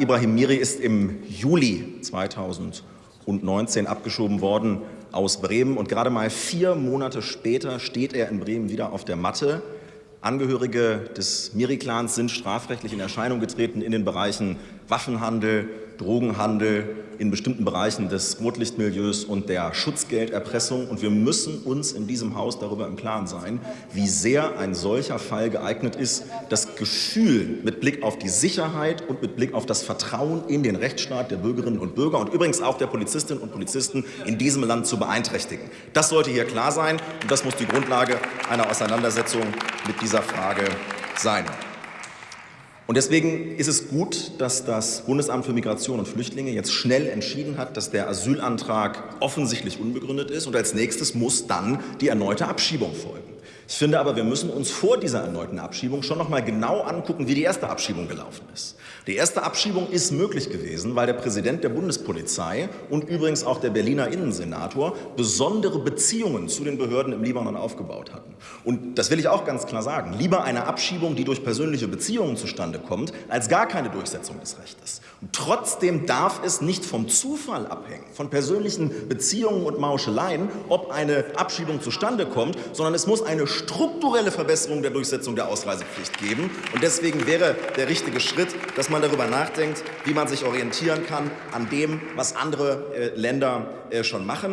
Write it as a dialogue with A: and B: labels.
A: Ibrahim Miri ist im Juli 2019 abgeschoben worden aus Bremen und gerade mal vier Monate später steht er in Bremen wieder auf der Matte. Angehörige des Miri-Clans sind strafrechtlich in Erscheinung getreten in den Bereichen Waffenhandel, Drogenhandel, in bestimmten Bereichen des Rotlichtmilieus und der Schutzgelderpressung. Und wir müssen uns in diesem Haus darüber im Klaren sein, wie sehr ein solcher Fall geeignet ist, das Gefühl mit Blick auf die Sicherheit und mit Blick auf das Vertrauen in den Rechtsstaat der Bürgerinnen und Bürger und übrigens auch der Polizistinnen und Polizisten in diesem Land zu beeinträchtigen. Das sollte hier klar sein und das muss die Grundlage einer Auseinandersetzung mit dieser Frage sein. Und deswegen ist es gut, dass das Bundesamt für Migration und Flüchtlinge jetzt schnell entschieden hat, dass der Asylantrag offensichtlich unbegründet ist. Und als nächstes muss dann die erneute Abschiebung folgen. Ich finde aber, wir müssen uns vor dieser erneuten Abschiebung schon noch mal genau angucken, wie die erste Abschiebung gelaufen ist. Die erste Abschiebung ist möglich gewesen, weil der Präsident der Bundespolizei und übrigens auch der Berliner Innensenator besondere Beziehungen zu den Behörden im Libanon aufgebaut hatten. Und das will ich auch ganz klar sagen. Lieber eine Abschiebung, die durch persönliche Beziehungen zustande kommt, als gar keine Durchsetzung des Rechtes. Und trotzdem darf es nicht vom Zufall abhängen, von persönlichen Beziehungen und Mauscheleien, ob eine Abschiebung zustande kommt, sondern es muss eine strukturelle Verbesserung der Durchsetzung der Ausreisepflicht geben. Und deswegen wäre der richtige Schritt, dass man darüber nachdenkt, wie man sich orientieren kann an dem, was andere äh, Länder äh, schon machen.